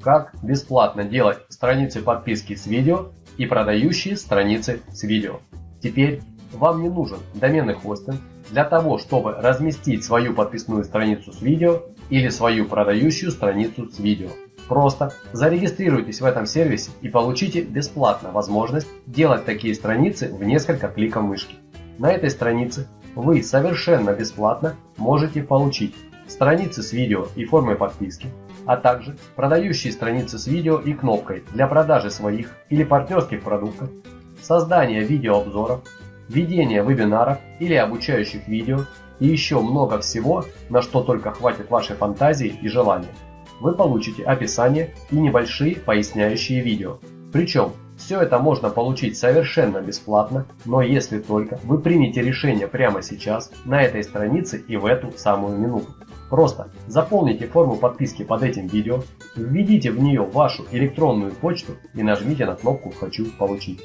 как бесплатно делать страницы подписки с видео и продающие страницы с видео. Теперь вам не нужен доменный хостинг для того, чтобы разместить свою подписную страницу с видео или свою продающую страницу с видео. Просто зарегистрируйтесь в этом сервисе и получите бесплатно возможность делать такие страницы в несколько кликов мышки. На этой странице вы совершенно бесплатно можете получить страницы с видео и формой подписки, а также продающие страницы с видео и кнопкой для продажи своих или партнерских продуктов, создание видеообзоров, ведение вебинаров или обучающих видео и еще много всего, на что только хватит вашей фантазии и желания. Вы получите описание и небольшие поясняющие видео. Причем все это можно получить совершенно бесплатно, но если только вы примете решение прямо сейчас, на этой странице и в эту самую минуту. Просто заполните форму подписки под этим видео, введите в нее вашу электронную почту и нажмите на кнопку «Хочу получить».